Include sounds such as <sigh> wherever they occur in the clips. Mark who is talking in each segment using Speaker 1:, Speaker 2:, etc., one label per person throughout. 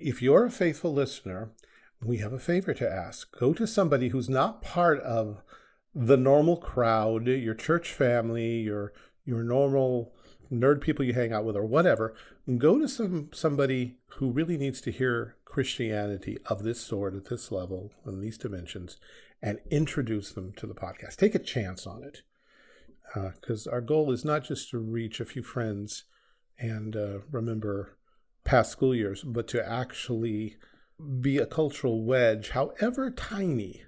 Speaker 1: If you're a faithful listener, we have a favor to ask. Go to somebody who's not part of the normal crowd, your church family, your your normal nerd people you hang out with or whatever, go to some somebody who really needs to hear Christianity of this sort at this level in these dimensions and introduce them to the podcast. Take a chance on it. Because uh, our goal is not just to reach a few friends and uh, remember past school years, but to actually be a cultural wedge, however tiny,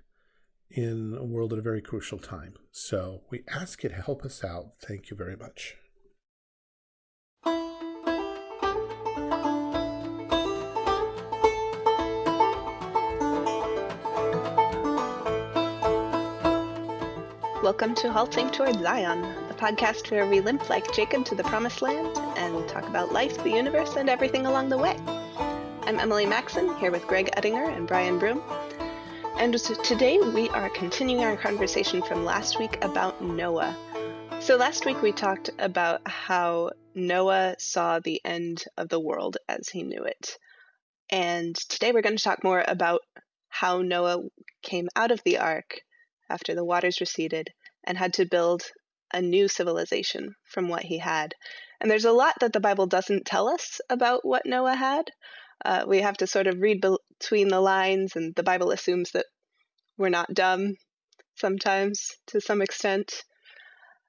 Speaker 1: in a world at a very crucial time. So we ask you to help us out. Thank you very much.
Speaker 2: Welcome to Halting Toward Zion, podcast where we limp like Jacob to the promised land and talk about life, the universe, and everything along the way. I'm Emily Maxon, here with Greg Ettinger and Brian Broom. And today we are continuing our conversation from last week about Noah. So last week we talked about how Noah saw the end of the world as he knew it. And today we're going to talk more about how Noah came out of the ark after the waters receded and had to build a new civilization from what he had. And there's a lot that the Bible doesn't tell us about what Noah had. Uh, we have to sort of read between the lines, and the Bible assumes that we're not dumb sometimes to some extent.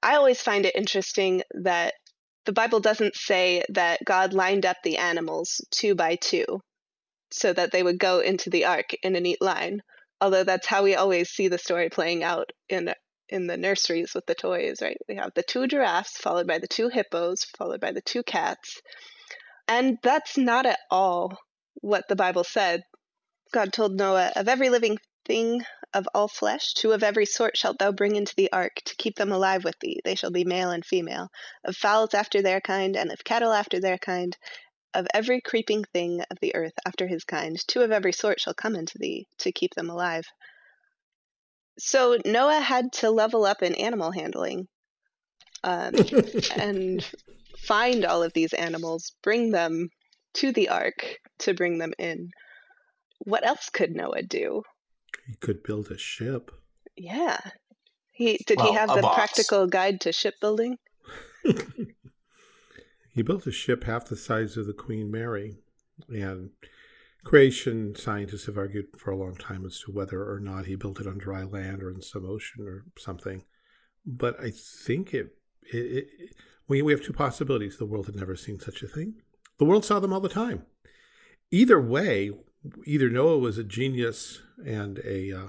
Speaker 2: I always find it interesting that the Bible doesn't say that God lined up the animals two by two so that they would go into the ark in a neat line although that's how we always see the story playing out in in the nurseries with the toys, right? We have the two giraffes followed by the two hippos, followed by the two cats. And that's not at all what the Bible said. God told Noah, Of every living thing of all flesh, two of every sort shalt thou bring into the ark, to keep them alive with thee. They shall be male and female, of fowls after their kind, and of cattle after their kind, of every creeping thing of the earth after his kind, two of every sort shall come into thee, to keep them alive. So Noah had to level up in animal handling um, and <laughs> find all of these animals, bring them to the ark to bring them in. What else could Noah do?
Speaker 1: He could build a ship.
Speaker 2: Yeah. He did well, he have the box. practical guide to shipbuilding? <laughs>
Speaker 1: He built a ship half the size of the Queen Mary, and creation scientists have argued for a long time as to whether or not he built it on dry land or in some ocean or something. But I think it, it, it we, we have two possibilities. The world had never seen such a thing. The world saw them all the time. Either way, either Noah was a genius and a uh,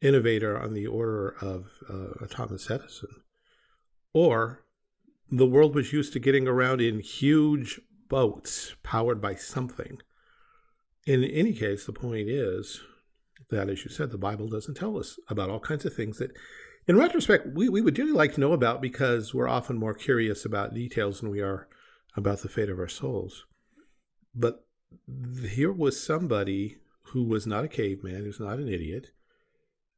Speaker 1: innovator on the order of uh, Thomas Edison, or the world was used to getting around in huge boats powered by something. In any case, the point is that, as you said, the Bible doesn't tell us about all kinds of things that, in retrospect, we, we would really like to know about because we're often more curious about details than we are about the fate of our souls. But here was somebody who was not a caveman, who's not an idiot.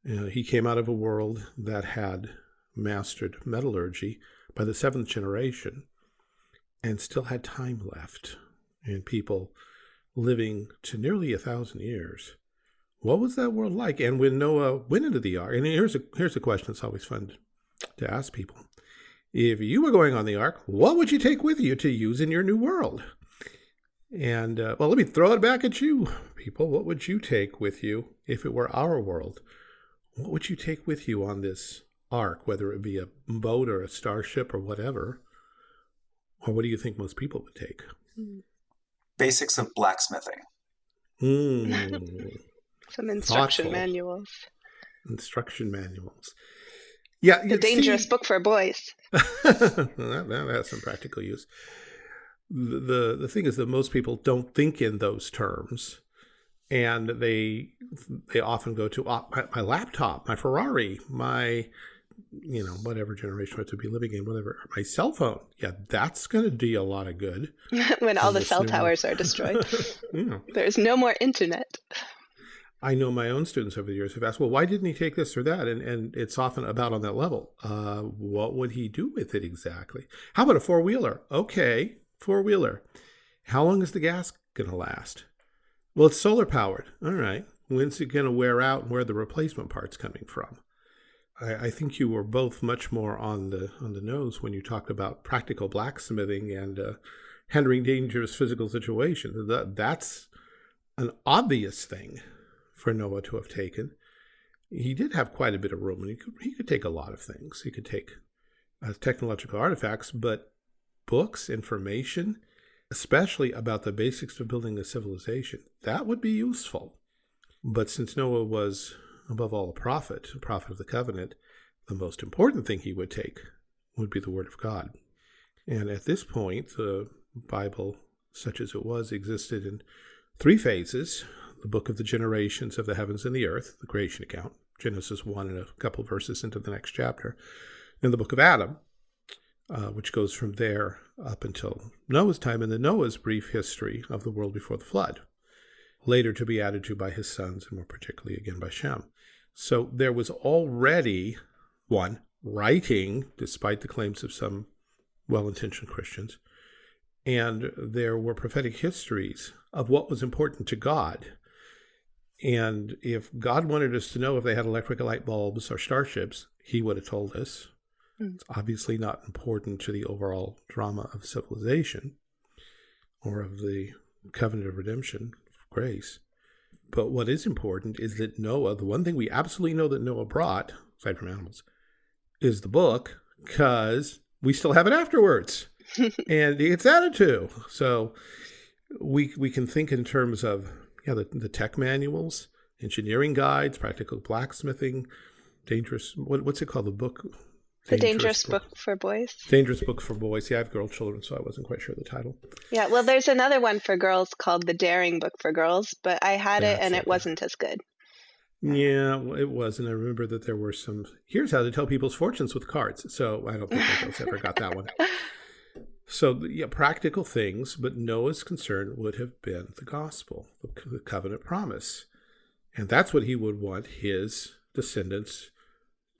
Speaker 1: Uh, he came out of a world that had mastered metallurgy by the seventh generation and still had time left and people living to nearly a thousand years. What was that world like? And when Noah went into the ark, and here's a here's a question that's always fun to ask people. If you were going on the ark, what would you take with you to use in your new world? And uh, well, let me throw it back at you, people. What would you take with you if it were our world? What would you take with you on this ark, whether it be a boat or a starship or whatever? Or what do you think most people would take?
Speaker 3: Basics of blacksmithing.
Speaker 2: Mm. <laughs> Some instruction Thoughtful. manuals.
Speaker 1: Instruction manuals. Yeah,
Speaker 2: the dangerous see, book for boys. <laughs>
Speaker 1: that, that has some practical use. The, the the thing is that most people don't think in those terms and they they often go to uh, my, my, laptop, my Ferrari, my you know, whatever generation I to be living in, whatever, my cell phone. Yeah, that's going to do a lot of good. <laughs>
Speaker 2: when all the cell towers are destroyed. <laughs> yeah. There's no more internet.
Speaker 1: I know my own students over the years have asked, well, why didn't he take this or that? And, and it's often about on that level. Uh, what would he do with it exactly? How about a four wheeler? Okay, four wheeler. How long is the gas going to last? Well, it's solar powered. All right. When's it going to wear out and where are the replacement parts coming from? I, I, think you were both much more on the on the nose when you talked about practical blacksmithing and uh, handling dangerous physical situations. That, that's an obvious thing for Noah to have taken. He did have quite a bit of room, and he could, he could take a lot of things. He could take uh, technological artifacts, but books, information, especially about the basics of building a civilization, that would be useful. But since Noah was, above all, a prophet, a prophet of the covenant, the most important thing he would take would be the word of God. And at this point, the Bible, such as it was, existed in three phases the book of the generations of the heavens and the earth, the creation account, Genesis 1 and a couple verses into the next chapter, and the book of Adam, uh, which goes from there up until Noah's time, and then Noah's brief history of the world before the flood, later to be added to by his sons, and more particularly again by Shem. So there was already one writing, despite the claims of some well intentioned Christians, and there were prophetic histories of what was important to God. And if God wanted us to know if they had electric light bulbs or starships, he would have told us. Mm. It's obviously not important to the overall drama of civilization or of the covenant of redemption, of grace. But what is important is that Noah, the one thing we absolutely know that Noah brought, aside from animals, is the book, because we still have it afterwards. <laughs> and it's added to. So we we can think in terms of yeah the, the tech manuals, engineering guides, practical blacksmithing, dangerous what, what's it called the book.
Speaker 2: The dangerous, dangerous book. book for boys.
Speaker 1: Dangerous book for boys. Yeah, I have girl children, so I wasn't quite sure the title.
Speaker 2: Yeah, well, there's another one for girls called the Daring Book for Girls, but I had That's it and it wasn't as good.
Speaker 1: Yeah, it was, and I remember that there were some. Here's how to tell people's fortunes with cards. So I don't think girls ever got that one. <laughs> So, yeah, practical things, but Noah's concern would have been the gospel, the covenant promise. And that's what he would want his descendants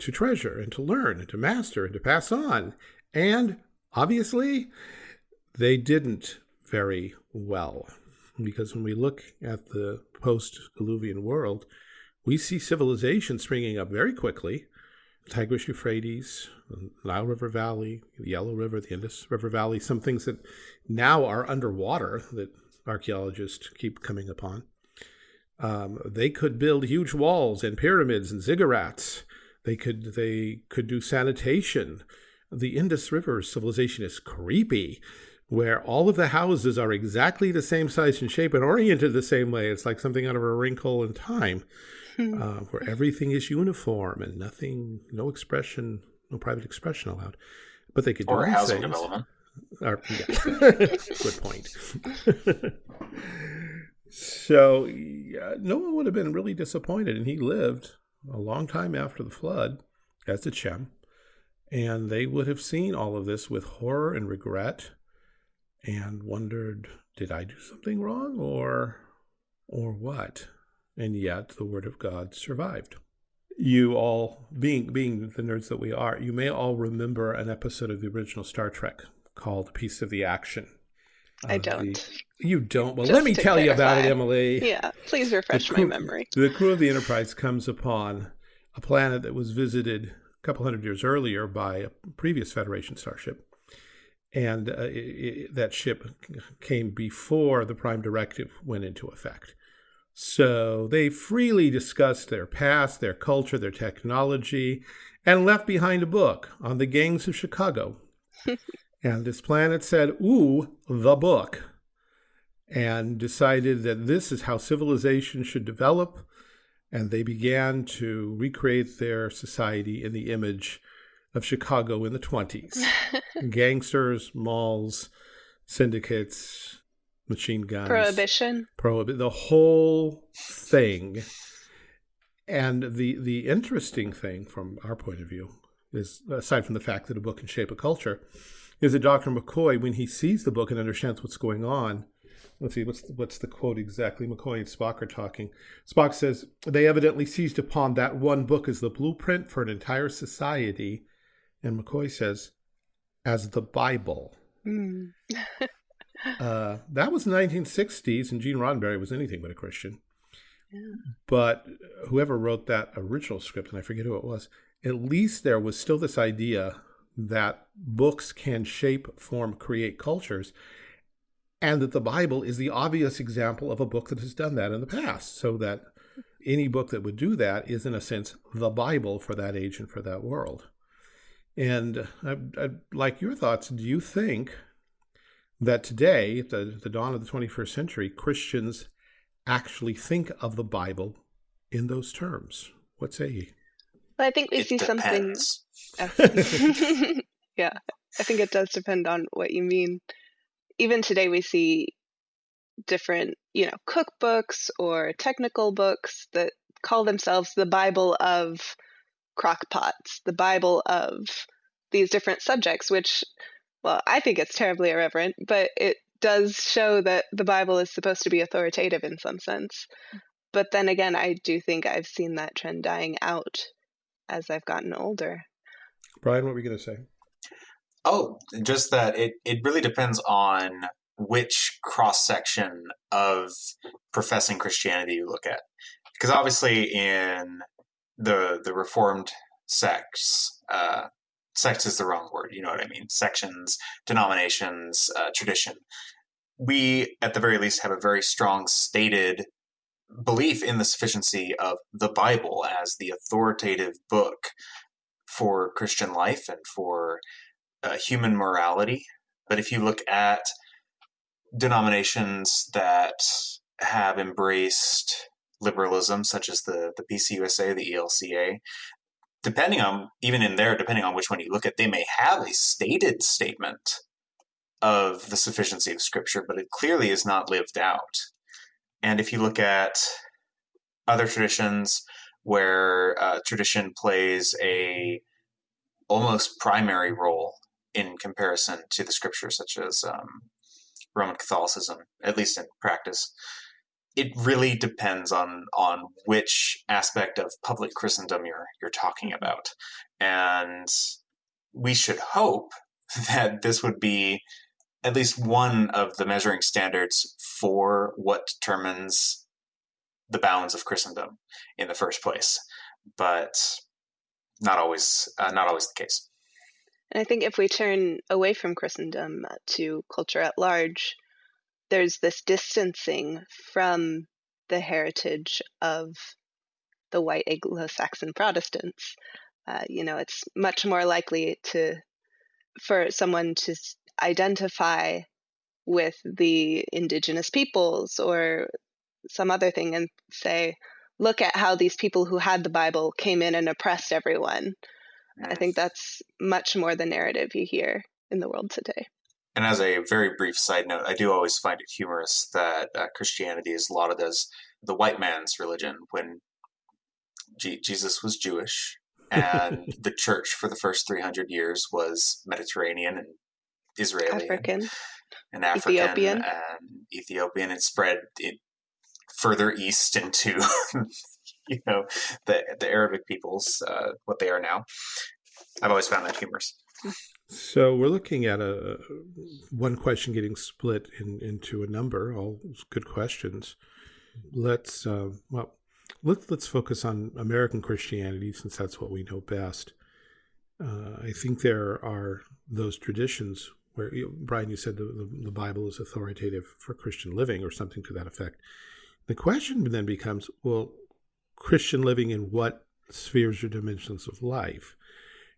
Speaker 1: to treasure and to learn and to master and to pass on. And obviously, they didn't very well. Because when we look at the post Diluvian world, we see civilization springing up very quickly Tigris Euphrates, Nile River Valley, the Yellow River, the Indus River Valley, some things that now are underwater that archaeologists keep coming upon. Um, they could build huge walls and pyramids and ziggurats. They could they could do sanitation. The Indus River civilization is creepy, where all of the houses are exactly the same size and shape and oriented the same way. It's like something out of a wrinkle in time. Hmm. uh, where everything is uniform and nothing, no expression, no private expression allowed. But they could do
Speaker 3: or housing
Speaker 1: things.
Speaker 3: development.
Speaker 1: Or, yeah. <laughs> Good point. <laughs> so yeah, Noah would have been really disappointed, and he lived a long time after the flood, as did Shem, and they would have seen all of this with horror and regret, and wondered, did I do something wrong, or, or what? and yet the Word of God survived. You all, being being the nerds that we are, you may all remember an episode of the original Star Trek called "Piece of the Action."
Speaker 2: I don't.
Speaker 1: The, you don't. Well, Just let me tell clarify. you about it, Emily.
Speaker 2: Yeah, please refresh crew, my memory.
Speaker 1: The crew of the Enterprise comes upon a planet that was visited a couple hundred years earlier by a previous Federation starship. And uh, it, it, that ship came before the Prime Directive went into effect. So they freely discussed their past, their culture, their technology, and left behind a book on the gangs of Chicago. <laughs> and this planet said, Ooh, the book. And decided that this is how civilization should develop. And they began to recreate their society in the image of Chicago in the 20s <laughs> gangsters, malls, syndicates, machine guns,
Speaker 2: prohibition,
Speaker 1: prohibit the whole thing. And the the interesting thing from our point of view is, aside from the fact that a book can shape a culture, is that Dr. McCoy, when he sees the book and understands what's going on, let's see, what's the, what's the quote exactly? McCoy and Spock are talking. Spock says they evidently seized upon that one book as the blueprint for an entire society, and McCoy says, as the Bible. Mm. <laughs> Uh, that was the 1960s, and Gene Roddenberry was anything but a Christian. Yeah. But whoever wrote that original script, and I forget who it was, at least there was still this idea that books can shape, form, create cultures, and that the Bible is the obvious example of a book that has done that in the past. So that any book that would do that is, in a sense, the Bible for that age and for that world. And I'd, I'd like your thoughts. Do you think that today, at the, the dawn of the 21st century, Christians actually think of the Bible in those terms? What say you?
Speaker 2: Well, I think we it see depends. something. <laughs> <laughs> yeah, I think it does depend on what you mean. Even today, we see different, you know, cookbooks or technical books that call themselves the Bible of crockpots, the Bible of these different subjects, which, well, I think it's terribly irreverent, but it does show that the Bible is supposed to be authoritative in some sense. Mm. But then again, I do think I've seen that trend dying out as I've gotten older.
Speaker 1: Brian, what were you going to say?
Speaker 3: Oh, just that it, it really depends on which cross section of professing Christianity you look at. Because obviously, in the the Reformed sects, uh, sects is the wrong word. You know what I mean? Sections, denominations, uh, tradition. We, at the very least, have a very strong stated belief in the sufficiency of the Bible as the authoritative book for Christian life and for uh, human morality. But if you look at denominations that have embraced liberalism, such as the, the PCUSA, the ELCA, depending on, even in there, depending on which one you look at, they may have a stated statement of the sufficiency of Scripture, but it clearly is not lived out. And if you look at other traditions where uh, tradition plays a almost primary role in comparison to the scriptures, such as um, Roman Catholicism, at least in practice, it really depends on on which aspect of public Christendom you're you're talking mm-hmm. about, and we should hope <laughs> that this would be at least one of the measuring standards for what determines the bounds of Christendom in the first place, but not always uh, not always the case.
Speaker 2: And I think if we turn away from Christendom to culture at large, there's this distancing from the heritage of the white Anglo-Saxon Protestants. Uh, you know, it's much more likely to for someone to identify with the indigenous peoples or some other thing and say, look at how these people who had the Bible came in and oppressed everyone. I think that's much more the narrative you hear in the world today.
Speaker 3: And as a very brief side note, I do always find it humorous that uh, Christianity is lauded as the white man's religion when G- Jesus was Jewish and <laughs> the church for the first 300 years was Mediterranean and Israeli
Speaker 2: African,
Speaker 3: and, and African Ethiopian. and Ethiopian. It spread it further east into <laughs> <laughs> you know the the Arabic peoples, uh, what they are now. I've always found that humorous.
Speaker 1: So we're looking at a one question getting split in, into a number. All good questions. Let's uh, well, let's let's focus on American Christianity since that's what we know best. Uh, I think there are those traditions where you Brian, you said the, the, the Bible is authoritative for Christian living or something to that effect. The question then becomes, well, Christian living in what spheres or dimensions of life?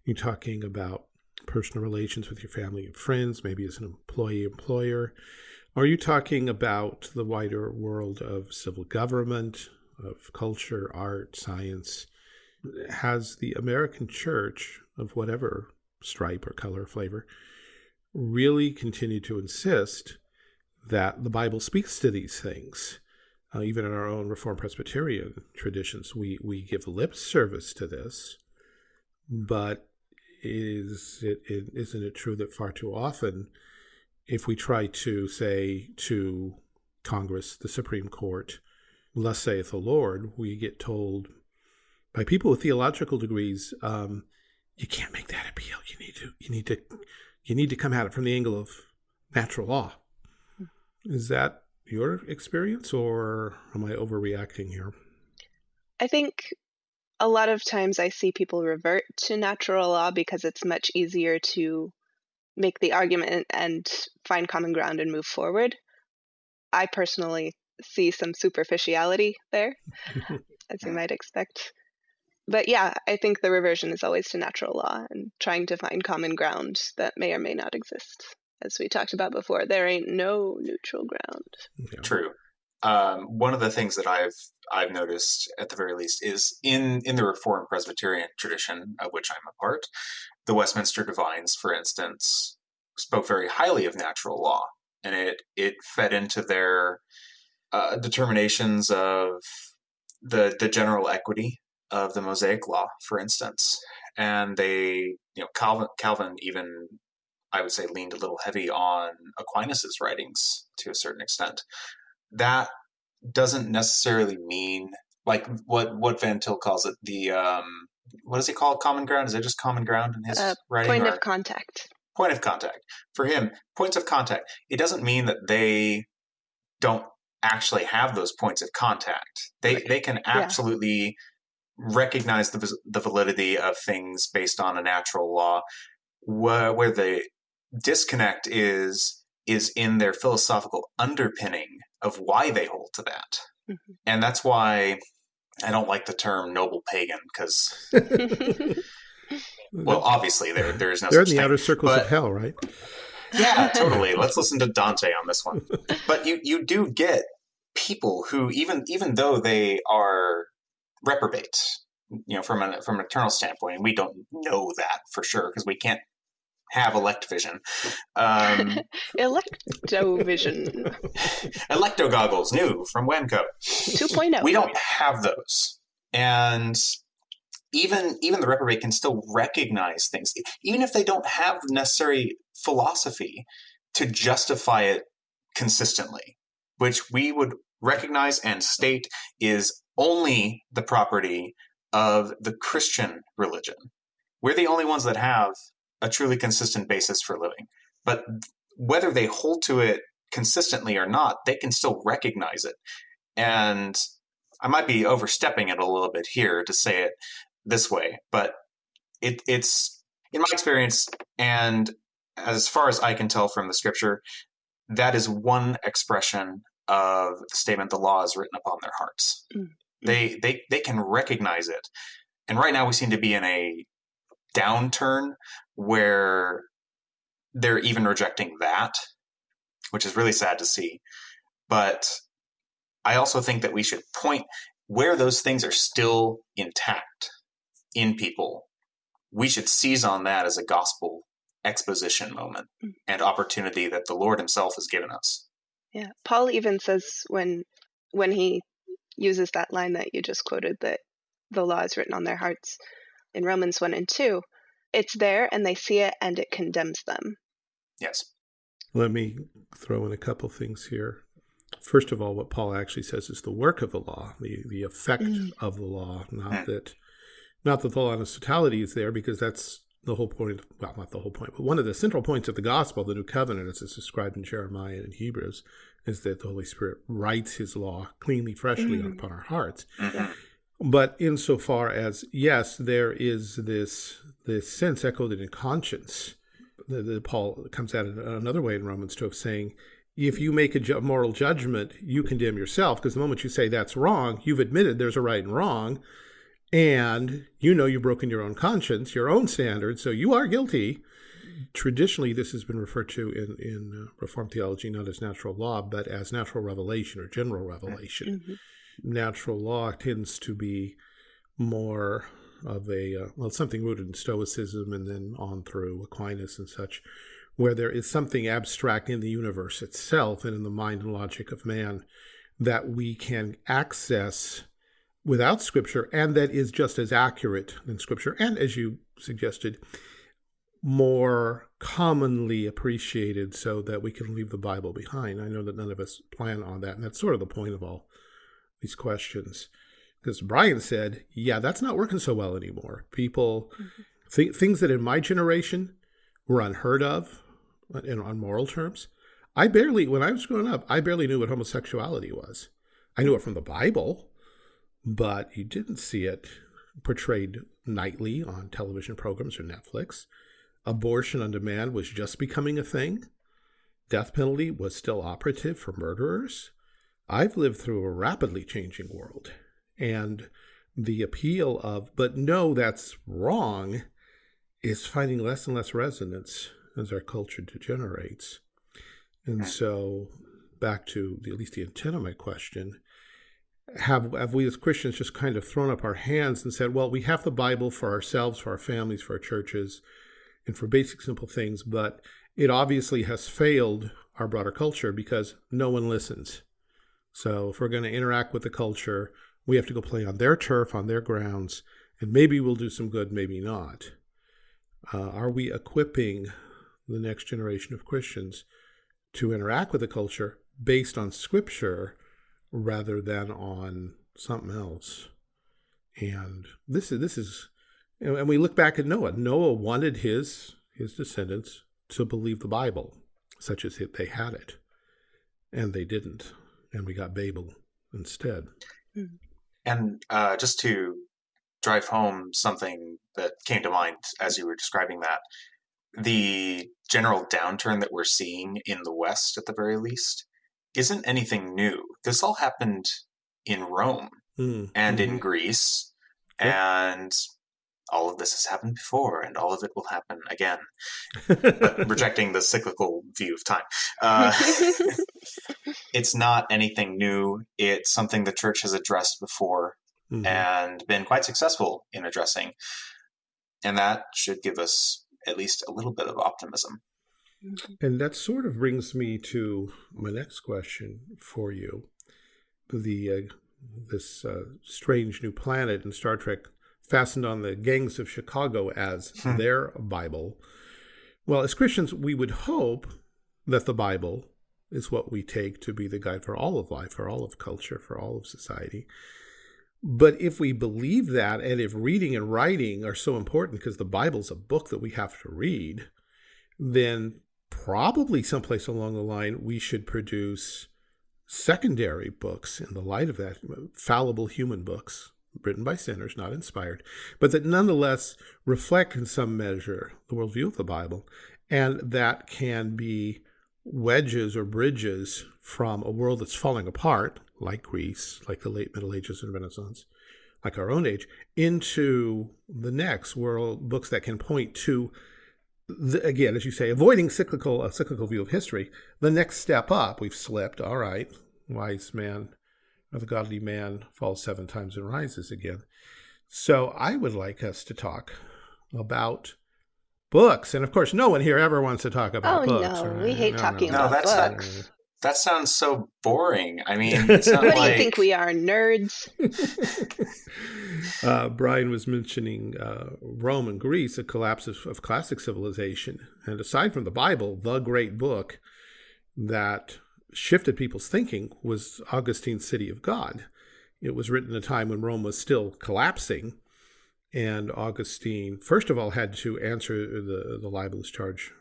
Speaker 1: You're talking about personal relations with your family and friends, maybe as an employee employer. Are you talking about the wider world of civil government, of culture, art, science? Has the American church of whatever stripe or color or flavor really continued to insist that the Bible speaks to these things? Uh, even in our own Reformed Presbyterian traditions, we, we give lip service to this, but is it, it isn't it true that far too often, if we try to say to Congress, the Supreme Court, "Thus saith the Lord," we get told by people with theological degrees, um, "You can't make that appeal. You need to, you need to, you need to come at it from the angle of natural law." Is that your experience, or am I overreacting here?
Speaker 2: I think a lot of times I see people revert to natural law because it's much easier to make the argument and find common ground and move forward. I personally see some superficiality there, <laughs> as you might expect. But yeah, I think the reversion is always to natural law and trying to find common ground that may or may not exist. As we talked about before, there ain't no neutral ground.
Speaker 1: Yeah.
Speaker 3: True. Um, one of the things that I've I've noticed at the very least is in in the Reformed Presbyterian tradition of which I'm a part, the Westminster Divines, for instance, spoke very highly of natural law, and it it fed into their uh, determinations of the the general equity of the Mosaic Law, for instance, and they you know Calvin Calvin even I would say leaned a little heavy on Aquinas's writings to a certain extent. That doesn't necessarily mean like what what Van Til calls it the um, what does he call it common ground? Is it just common ground in his
Speaker 2: Uh,
Speaker 3: writing?
Speaker 2: Point
Speaker 3: or-
Speaker 2: of contact.
Speaker 3: point of contact for him points of contact it doesn't mean that they don't actually have those points of contact they
Speaker 1: Right.
Speaker 3: they can absolutely recognize the, the validity of things based on a natural law where, where the disconnect is is in their philosophical underpinning of why they hold to that
Speaker 2: Mhm.
Speaker 3: and that's why i don't like the term noble pagan because <laughs> well obviously there there is no
Speaker 1: They're in the
Speaker 3: thing
Speaker 1: outer circles
Speaker 3: but-
Speaker 1: of hell, right?
Speaker 3: yeah, <laughs> totally. Let's listen to Dante on this one. But you you do get people who even even though they are reprobate, you know, from an from an eternal standpoint, and we don't know that for sure because we can't have elect vision. <laughs> Um,
Speaker 2: Electrovision <laughs>
Speaker 3: electo goggles, new from Wemco.
Speaker 2: 2.0.
Speaker 3: We don't have those, and even even the reprobate can still recognize things, even if they don't have the necessary philosophy to justify it consistently, which we would recognize and state is only the property of the Christian religion. We're the only ones that have a truly consistent basis for living. But whether they hold to it consistently or not, they can still recognize it. And I might be overstepping it a little bit here to say it this way, but it, it's in my experience, and as far as I can tell from the scripture, that is one expression of the statement the law is written upon their hearts.
Speaker 2: Mm.
Speaker 3: They they they can recognize it. And right now we seem to be in a downturn where they're even rejecting that, which is really sad to see. But I also think that we should point where those things are still intact in people. We should seize on that as a gospel exposition moment
Speaker 2: Mm.
Speaker 3: and opportunity that the Lord Himself has given us.
Speaker 2: Yeah, Paul even says when when he uses that line that you just quoted that the law is written on their hearts in Romans 1 and 2, it's there and they see it and it condemns them.
Speaker 3: Yes.
Speaker 1: Let me throw in a couple things here. First of all, what Paul actually says is the work of the law, the, the effect
Speaker 2: Mm.
Speaker 1: of the law, not
Speaker 3: Mm.
Speaker 1: that not that the law in totality is there, because that's the whole point. Well, not the whole point, but one of the central points of the gospel, the new covenant, as it's described in Jeremiah and Hebrews, is that the Holy Spirit writes His law cleanly, freshly
Speaker 2: Mm.
Speaker 1: upon our hearts.
Speaker 3: Mhm.
Speaker 1: But insofar as yes, there is this this sense echoed in conscience. The, Paul comes at it another way in Romans two of saying, if you make a ju- moral judgment, you condemn yourself because the moment you say that's wrong, you've admitted there's a right and wrong, and you know you've broken your own conscience, your own standards, so you are guilty. Traditionally, this has been referred to in in uh, Reformed theology not as natural law, but as natural revelation or general revelation
Speaker 2: Mhm.
Speaker 1: Natural law tends to be more of a uh, well something rooted in stoicism and then on through aquinas and such where there is something abstract in the universe itself and in the mind and logic of man that we can access without scripture and that is just as accurate in scripture and as you suggested more commonly appreciated so that we can leave the bible behind. I know that none of us plan on that and that's sort of the point of all these questions because Brian said, "Yeah, that's not working so well anymore. People, th- things that in my generation were unheard of, uh, in, on moral terms, I barely, when I was growing up, I barely knew what homosexuality was. I knew it from the Bible, but you didn't see it portrayed nightly on television programs or Netflix. Abortion on demand was just becoming a thing. Death penalty was still operative for murderers. I've lived through a rapidly changing world. And the appeal of, but no, that's wrong, is finding less and less resonance as our culture degenerates. And so, back to the, at least the intent of my question, have, have we as Christians just kind of thrown up our hands and said, well, we have the Bible for ourselves, for our families, for our churches, and for basic, simple things, but it obviously has failed our broader culture because no one listens. So if we're going to interact with the culture, we have to go play on their turf, on their grounds, and maybe we'll do some good, maybe not. Uh, are we equipping the next generation of Christians to interact with the culture based on scripture rather than on something else? And this is this is, and we look back at Noah. Noah wanted his his descendants to believe the Bible, such as they had it, and they didn't, and we got Babel instead.
Speaker 2: Mm.
Speaker 3: And uh, just to drive home something that came to mind as you were describing that, the general downturn that we're seeing in the West, at the very least, isn't anything new. This all happened in Rome
Speaker 1: Mm.
Speaker 3: and in
Speaker 1: Mhm.
Speaker 3: Greece,
Speaker 1: Yep.
Speaker 3: and all of this has happened before, and all of it will happen again. <laughs> Rejecting the cyclical view of time. <laughs> Uh, <laughs> it's not anything new. It's something the church has addressed before
Speaker 1: Mhm.
Speaker 3: and been quite successful in addressing. And that should give us at least a little bit of optimism.
Speaker 1: And that sort of brings me to my next question for you. The uh, this uh, strange new planet in Star Trek fastened on the gangs of Chicago as
Speaker 3: Hmm.
Speaker 1: their Bible. Well, as Christians, we would hope that the Bible is what we take to be the guide for all of life, for all of culture, for all of society. But if we believe that, and if reading and writing are so important because the Bible's a book that we have to read, then probably someplace along the line we should produce secondary books in the light of that, fallible human books written by sinners, not inspired, but that nonetheless reflect in some measure the worldview of the Bible, and that can be wedges or bridges from a world that's falling apart, like Greece, like the late Middle Ages and Renaissance, like our own age, into the next world, books that can point to the, again, as you say, avoiding cyclical a cyclical view of history. The next step up, we've slipped. All right, wise man, or the godly man falls seven times and rises again. So I would like us to talk about books, and of course, no one here ever wants to talk about
Speaker 2: Oh,
Speaker 1: books.
Speaker 2: no,
Speaker 1: right?
Speaker 2: we hate talking
Speaker 3: No,
Speaker 2: about
Speaker 3: that's not-
Speaker 2: books.
Speaker 3: That sounds so boring. I mean, <laughs> it's not
Speaker 2: What do you think we are, nerds? <laughs>
Speaker 1: uh, Brian was mentioning uh, Rome and Greece, a collapse of, of classic civilization. And aside from the Bible, the great book that shifted people's thinking was Augustine's City of God. It was written at a time when Rome was still collapsing. And Augustine, first of all, had to answer the, the libelous charge,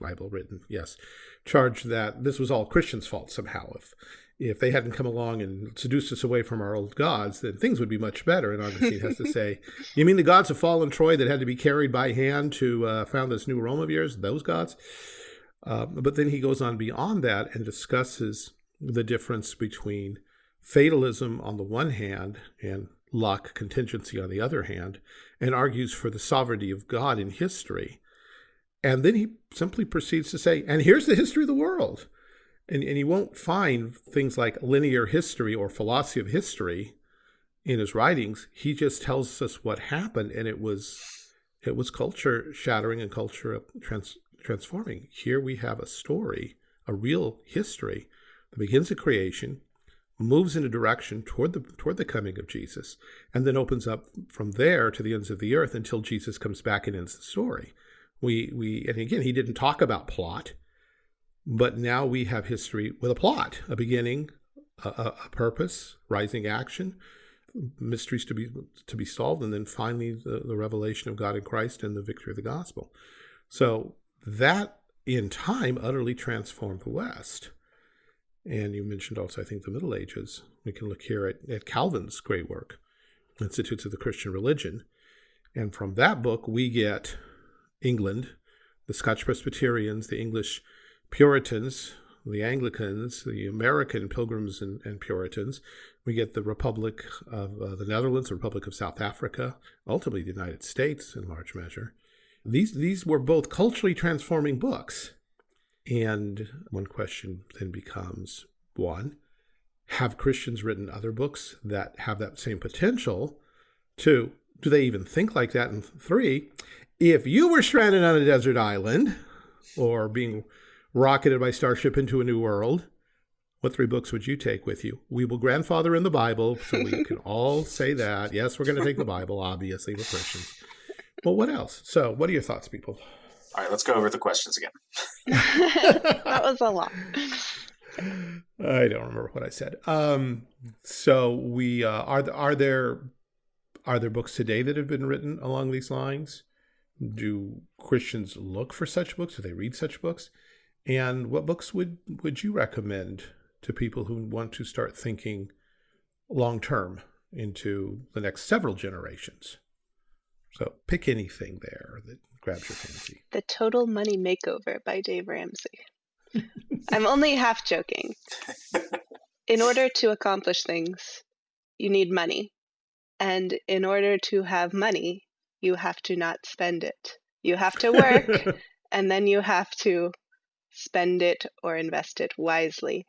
Speaker 1: libel written, yes, charge that this was all Christians' fault somehow. If if they hadn't come along and seduced us away from our old gods, then things would be much better. And Augustine has to say, <laughs> You mean the gods of fallen Troy that had to be carried by hand to uh, found this new Rome of yours? Those gods? Uh, but then he goes on beyond that and discusses the difference between fatalism on the one hand and luck, contingency on the other hand, and argues for the sovereignty of God in history. And then he simply proceeds to say, and here's the history of the world. And, and you won't find things like linear history or philosophy of history in his writings. He just tells us what happened, and it was it was culture shattering and culture trans, transforming. Here we have a story, a real history that begins at creation, moves in a direction toward the toward the coming of Jesus, and then opens up from there to the ends of the earth until Jesus comes back and ends the story. We we and again he didn't talk about plot, but now we have history with a plot, a beginning, a, a, purpose, rising action, mysteries to be to be solved, and then finally the, the revelation of God in Christ and the victory of the gospel. So that in time utterly transformed the West. And you mentioned also, I think, the Middle Ages. We can look here at, at Calvin's great work, Institutes of the Christian Religion. And from that book, we get England, the Scotch Presbyterians, the English Puritans, the Anglicans, the American Pilgrims and, and Puritans. We get the Republic of uh, the Netherlands, the Republic of South Africa, ultimately the United States in large measure. These, these were both culturally transforming books. And one question then becomes one, have Christians written other books that have that same potential? Two, do they even think like that? And three, if you were stranded on a desert island or being rocketed by starship into a new world, what three books would you take with you? We will grandfather in the Bible, so we can <laughs> all say that. Yes, we're going to take the Bible, obviously, we're Christians. Well, what else? So, what are your thoughts, people?
Speaker 3: All right, let's go over the questions again. <laughs>
Speaker 2: that was a lot.
Speaker 1: I don't remember what I said. Um, so we uh, are are there are there books today that have been written along these lines? Do Christians look for such books? Do they read such books? And what books would would you recommend to people who want to start thinking long term into the next several generations? So pick anything there that grabs your fancy.
Speaker 2: The Total Money Makeover by Dave Ramsey. <laughs> I'm only half joking. In order to accomplish things, you need money. And in order to have money, you have to not spend it. You have to work, <laughs> and then you have to spend it or invest it wisely.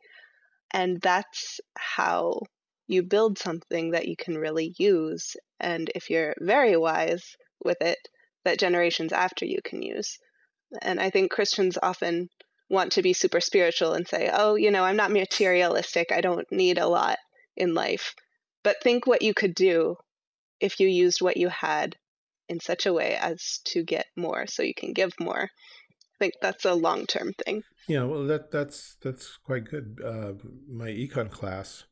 Speaker 2: And that's how you build something that you can really use. And if you're very wise with it, that generations after you can use. And I think Christians often want to be super spiritual and say, oh, you know, I'm not materialistic. I don't need a lot in life. But think what you could do if you used what you had in such a way as to get more so you can give more. I think that's a long term thing.
Speaker 1: Yeah, well, that that's that's quite good. Uh, my econ class,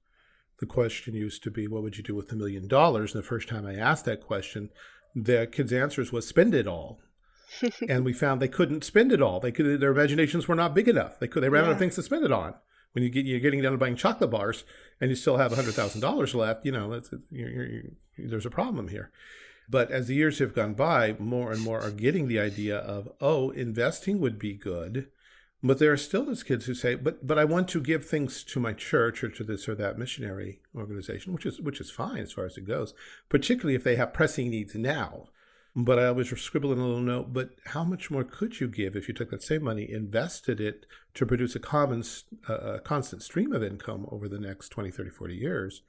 Speaker 1: the question used to be, "What would you do with a million dollars?" And the first time I asked that question, the kids' answers was, "Spend it all." <laughs> and we found they couldn't spend it all. They could their imaginations were not big enough. They could they ran yeah. out of things to spend it on. When you get you're getting down to buying chocolate bars and you still have hundred thousand dollars left, you know, you're, you're, you're, there's a problem here. But as the years have gone by, more and more are getting the idea of oh, investing would be good. But there are still those kids who say, but but I want to give things to my church or to this or that missionary organization, which is which is fine as far as it goes, particularly if they have pressing needs now. But I always scribble in a little note, but how much more could you give if you took that same money, invested it to produce a common, uh, a constant stream of income over the next 20, 30, 40 years?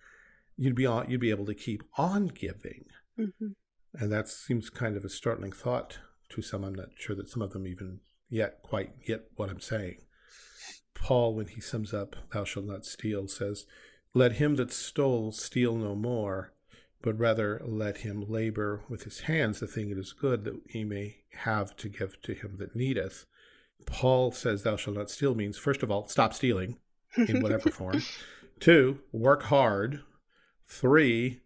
Speaker 1: You'd be, on, you'd be able to keep on giving. Mm -hmm. And that seems kind of a startling thought to some. I'm not sure that some of them even yet quite get what I'm saying. Paul, when he sums up, thou shalt not steal, says, Let him that stole steal no more, but rather let him labor with his hands the thing that is good, that he may have to give to him that needeth. Paul says, Thou shalt not steal means, first of all, stop stealing in whatever <laughs> form. Two, work hard. Three,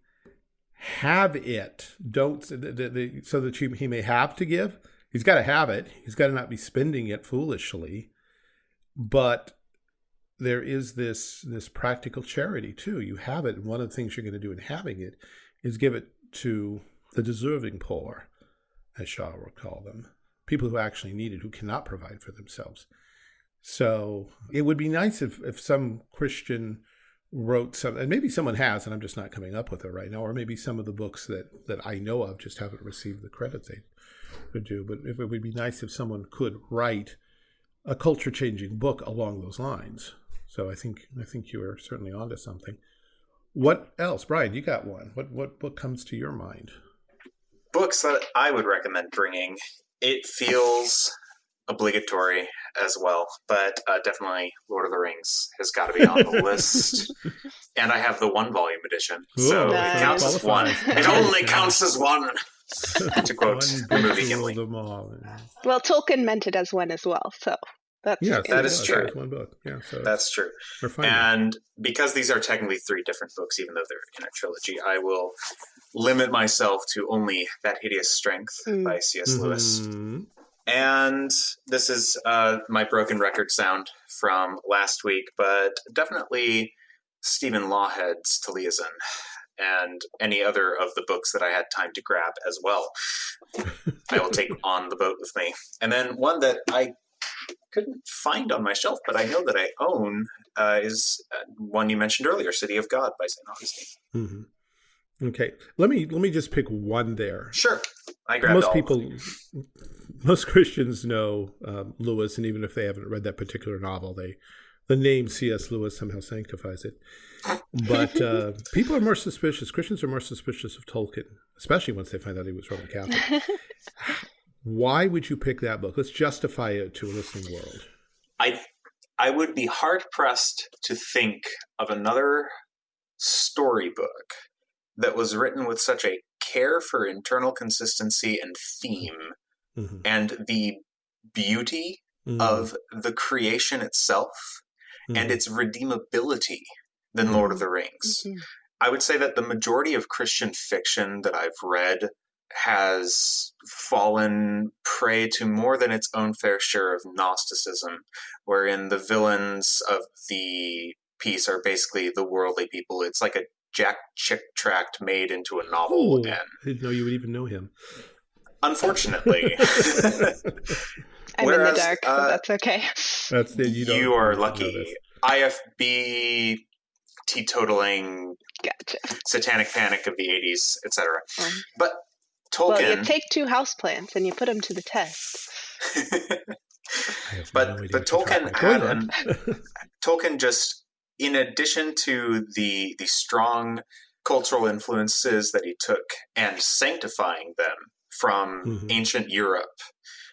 Speaker 1: have it. Don't the, the, the, so that you, he may have to give. He's got to have it. He's got to not be spending it foolishly. But there is this this practical charity too. You have it. And one of the things you're going to do in having it is give it to the deserving poor, as Shaw would call them, people who actually need it, who cannot provide for themselves. So it would be nice if, if some Christian wrote some, and maybe someone has, and I'm just not coming up with it right now, or maybe some of the books that, that I know of just haven't received the credit they could do. But if it would be nice if someone could write a culture changing book along those lines. So I think I think you are certainly onto something. What else, Brian? You got one. What what book comes to your mind?
Speaker 3: Books that I would recommend bringing. It feels obligatory as well, but uh, definitely Lord of the Rings has got to be on the <laughs> list. And I have the one volume edition, Ooh, so nice. it counts as one. It only counts as one. <laughs> to quote the movie Gimli.
Speaker 2: Well, Tolkien meant it as one as well, so
Speaker 1: that's yes, that is true. One book. Yeah,
Speaker 3: so that's true. And because these are technically three different books, even though they're in a trilogy, I will limit myself to only that hideous strength mm. by C.S. Lewis. Mm-hmm. And this is uh, my broken record sound from last week, but definitely Stephen Lawhead's Taliesin and any other of the books that I had time to grab as well. <laughs> I will take on the boat with me. And then one that I couldn't find on my shelf, but I know that I own uh, is uh, one you mentioned earlier, "City of God" by Saint Augustine.
Speaker 1: Mm-hmm. Okay, let me let me just pick one there.
Speaker 3: Sure, I grabbed
Speaker 1: most people. <laughs> Most Christians know um, Lewis, and even if they haven't read that particular novel, they the name C.S. Lewis somehow sanctifies it. But uh, <laughs> people are more suspicious. Christians are more suspicious of Tolkien, especially once they find out he was Roman Catholic. <laughs> Why would you pick that book? Let's justify it to a listening world.
Speaker 3: I I would be hard pressed to think of another storybook that was written with such a care for internal consistency and theme mm-hmm. and the beauty mm-hmm. of the creation itself mm-hmm. and its redeemability than Lord of the Rings. Mm-hmm. I would say that the majority of Christian fiction that I've read has fallen prey to more than its own fair share of Gnosticism, wherein the villains of the piece are basically the worldly people. It's like a Jack Chick tract made into a novel.
Speaker 1: Oh, and I didn't know you would even know him.
Speaker 3: Unfortunately. <laughs> <laughs>
Speaker 2: I'm Whereas, in the dark, uh, that's okay.
Speaker 1: That's the, you,
Speaker 3: you are lucky. IFB teetotaling
Speaker 2: gotcha.
Speaker 3: satanic panic of the 80s, etc. Um, but Tolkien.
Speaker 2: Well, you take two houseplants and you put them to the test. <laughs>
Speaker 3: but no but Tolkien had an, <laughs> Tolkien just in addition to the the strong cultural influences that he took and sanctifying them from mm-hmm. ancient Europe.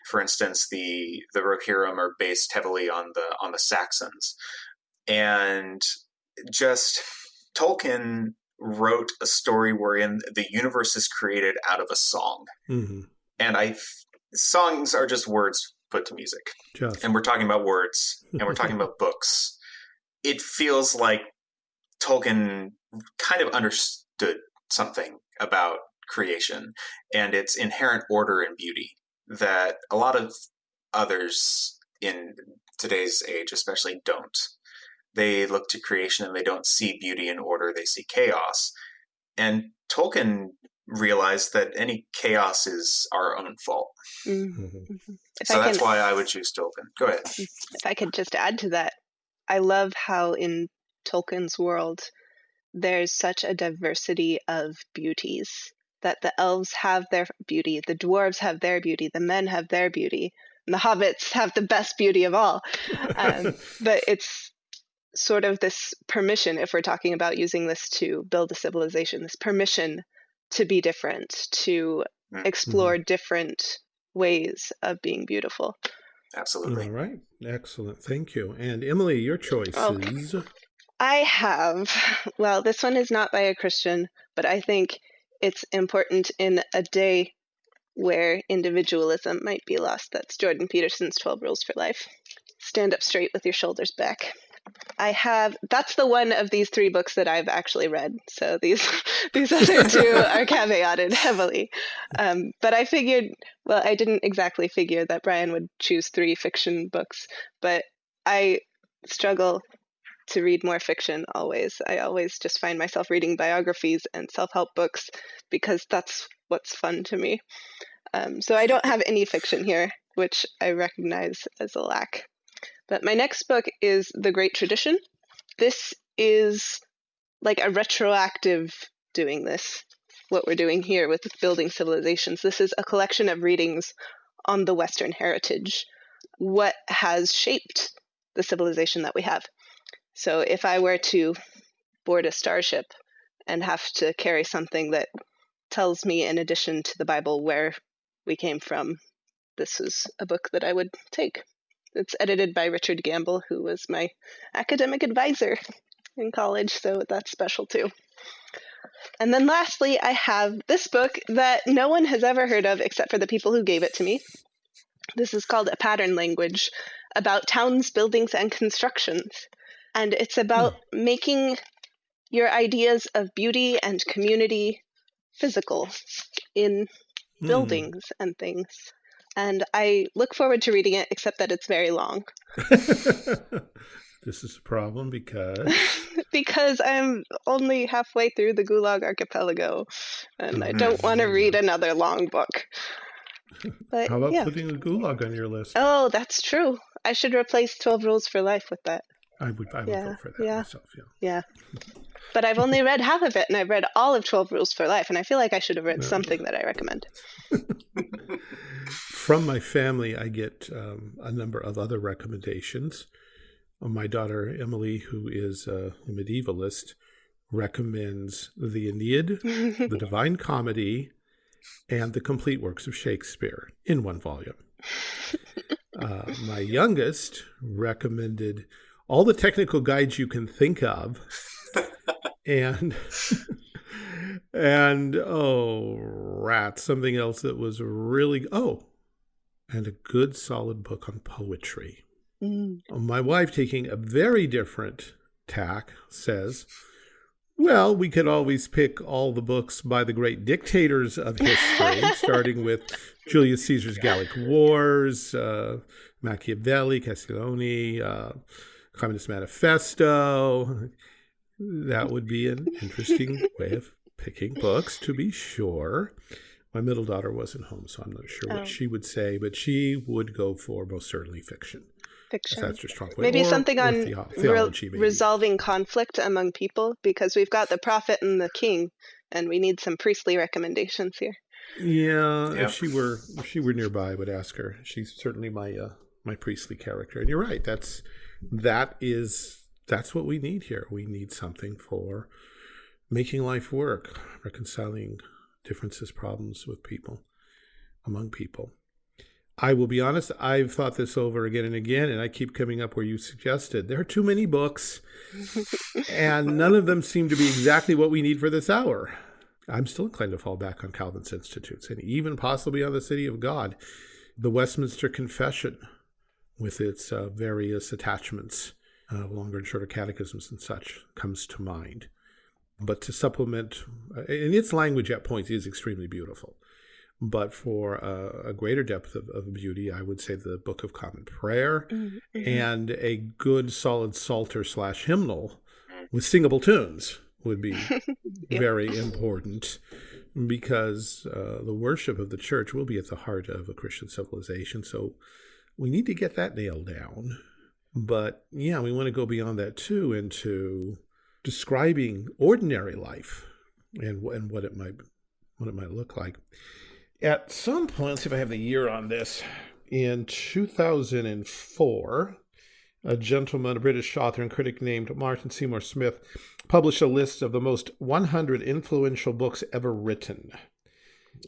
Speaker 3: For instance, the the Rohirrim are based heavily on the on the Saxons, and just Tolkien wrote a story wherein the universe is created out of a song. Mm-hmm. And I songs are just words put to music. Just. And we're talking about words and we're talking <laughs> about books. It feels like Tolkien kind of understood something about creation and its inherent order and beauty that a lot of others in today's age especially don't they look to creation and they don't see beauty and order, they see chaos. And Tolkien realized that any chaos is our own fault. Mm-hmm. mm-hmm. So that's can, why I would choose Tolkien. Go ahead. If
Speaker 2: I could just add to that, I love how in Tolkien's world there's such a diversity of beauties that the elves have their beauty, the dwarves have their beauty, the men have their beauty, and the hobbits have the best beauty of all. Um, <laughs> but it's sort of this permission, if we're talking about using this to build a civilization, this permission to be different, to mm-hmm. explore different ways of being beautiful.
Speaker 3: Absolutely.
Speaker 1: All right. Excellent. Thank you. And Emily, your choice okay. is.
Speaker 2: I have, well, this one is not by a Christian, but I think it's important in a day where individualism might be lost. That's Jordan Peterson's 12 Rules for Life. Stand up straight with your shoulders back. I have that's the one of these three books that I've actually read. So these <laughs> these other two <laughs> are caveated heavily. Um, but I figured, well, I didn't exactly figure that Brian would choose three fiction books, but I struggle to read more fiction always. I always just find myself reading biographies and self help books because that's what's fun to me. Um, so I don't have any fiction here, which I recognize as a lack. But my next book is The Great Tradition. This is like a retroactive doing this, what we're doing here with building civilizations. This is a collection of readings on the Western heritage, what has shaped the civilization that we have. So if I were to board a starship and have to carry something that tells me, in addition to the Bible, where we came from, this is a book that I would take. It's edited by Richard Gamble, who was my academic advisor in college, so that's special too. And then lastly, I have this book that no one has ever heard of except for the people who gave it to me. This is called A Pattern Language about towns, buildings, and constructions. And it's about mm. making your ideas of beauty and community physical in mm. buildings and things. and I look forward to reading it, except that it's very long. <laughs>
Speaker 1: this is a problem because <laughs>
Speaker 2: because I'm only halfway through the Gulag Archipelago, and I don't want to read another long book.
Speaker 1: But how about yeah. putting the Gulag on your list?
Speaker 2: Oh, that's true. I should replace Twelve Rules for Life with that.
Speaker 1: I would, I would yeah, vote for that
Speaker 2: yeah,
Speaker 1: myself. Yeah.
Speaker 2: Yeah. But I've only read half of it, and I've read all of Twelve Rules for Life, and I feel like I should have read no. something that I recommend. <laughs>
Speaker 1: From my family, I get um, a number of other recommendations. My daughter Emily, who is a medievalist, recommends the Aeneid, <laughs> the Divine Comedy, and the complete works of Shakespeare in one volume. <laughs> Uh, my youngest recommended all the technical guides you can think of, <laughs> and and oh, rat, something else that was really oh, and a good solid book on poetry. Mm. My wife, taking a very different tack, says well, we could always pick all the books by the great dictators of history, <laughs> starting with Julius Caesar's Gallic Wars, uh, Machiavelli, Castiglione, uh, Communist Manifesto. That would be an interesting way of picking books, to be sure. My middle daughter wasn't home, so I'm not sure what oh. she would say, but she would go for most certainly fiction
Speaker 2: fiction.
Speaker 1: That's just strong
Speaker 2: Maybe or, something on theology, re- resolving conflict among people because we've got the prophet and the king, and we need some priestly recommendations here.
Speaker 1: Yeah, yep. if she were if she were nearby, I would ask her. She's certainly my uh, my priestly character, and you're right. That's that is that's what we need here. We need something for making life work, reconciling differences, problems with people, among people. I will be honest, I've thought this over again and again, and I keep coming up where you suggested. There are too many books, and <laughs> none of them seem to be exactly what we need for this hour. I'm still inclined to fall back on Calvin's Institutes and even possibly on the City of God. The Westminster Confession, with its uh, various attachments, uh, longer and shorter catechisms and such, comes to mind. But to supplement, uh, and its language at points is extremely beautiful. But for a, a greater depth of, of, beauty, I would say the Book of Common Prayer mm -hmm. and a good solid psalter slash hymnal with singable tunes would be <laughs> yep. very important because uh, the worship of the church will be at the heart of a Christian civilization. So we need to get that nailed down. But yeah, we want to go beyond that too into describing ordinary life and and what it might what it might look like. At some point, let's see if I have the year on this. In 2004, a gentleman, a British author and critic named Martin Seymour Smith, published a list of the most 100 influential books ever written.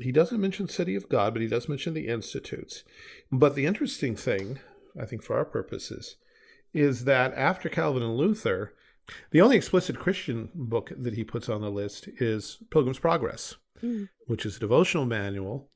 Speaker 1: He doesn't mention City of God, but he does mention the Institutes. But the interesting thing, I think for our purposes, is that after Calvin and Luther, the only explicit Christian book that he puts on the list is Pilgrim's Progress mm. which is a devotional manual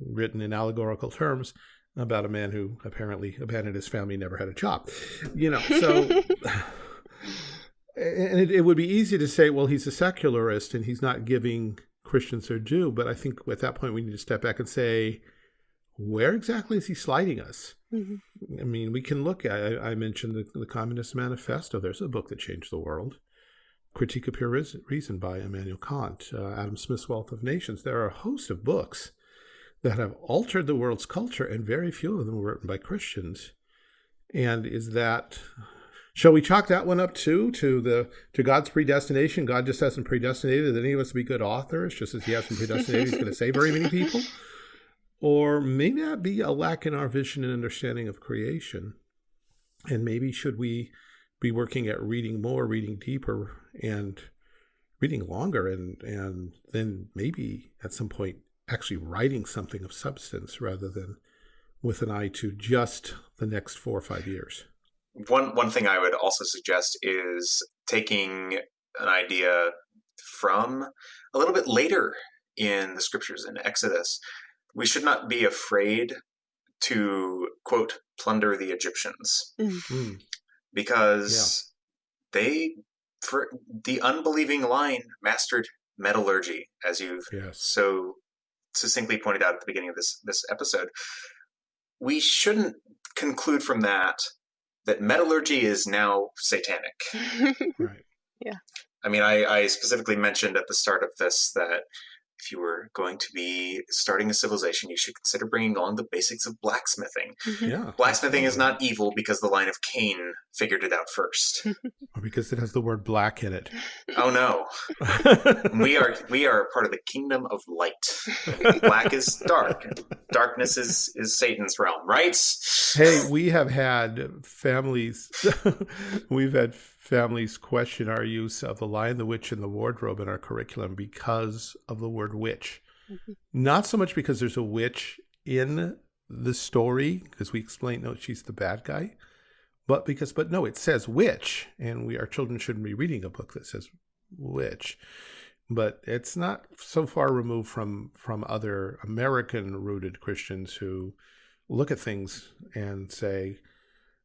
Speaker 1: written in allegorical terms about a man who apparently abandoned his family never had a job. You know, so. <laughs> and it, it, would be easy to say, well, he's a secularist and he's not giving Christians their due. But I think at that point we need to step back and say, where exactly is he sliding us? Mm -hmm. I mean, we can look at, I, I mentioned the, the Communist Manifesto. There's a book that changed the world. Critique of Pure Reason by Immanuel Kant, uh, Adam Smith's Wealth of Nations. There are a host of books that have altered the world's culture, and very few of them were written by Christians. And is that shall we chalk that one up too to the to God's predestination? God just hasn't predestinated any of us to be good authors, just as He hasn't predestinated He's going to save very many people. Or may that be a lack in our vision and understanding of creation? And maybe should we be working at reading more, reading deeper, and reading longer, and and then maybe at some point actually writing something of substance rather than with an eye to just the next four or five years.
Speaker 3: One one thing I would also suggest is taking an idea from a little bit later in the scriptures in Exodus. We should not be afraid to quote plunder the Egyptians. Mm because yeah. they for the unbelieving line mastered metallurgy as you've yes. so succinctly pointed out at the beginning of this this episode we shouldn't conclude from that that metallurgy is now satanic. <laughs>
Speaker 1: Right. Yeah.
Speaker 3: I mean, I, I specifically mentioned at the start of this that if you were going to be starting a civilization, you should consider bringing along the basics of blacksmithing. Mm-hmm.
Speaker 1: Yeah.
Speaker 3: Blacksmithing is not evil because the line of Cain figured it out first. <laughs>
Speaker 1: Or because it has the word black in it.
Speaker 3: oh no, <laughs> we are we are part of the kingdom of light. Black is dark. Darkness is is Satan's realm, right?
Speaker 1: hey, we have had families, <laughs> we've had families question our use of the lion, the witch, and the wardrobe in our curriculum because of the word witch.
Speaker 2: Mhm.
Speaker 1: Not so much because there's a witch in the story, because we explain, no, she's the bad guy, but because, but no, it says witch, and we, our children shouldn't be reading a book that says witch. But it's not so far removed from from other American rooted Christians who look at things and say,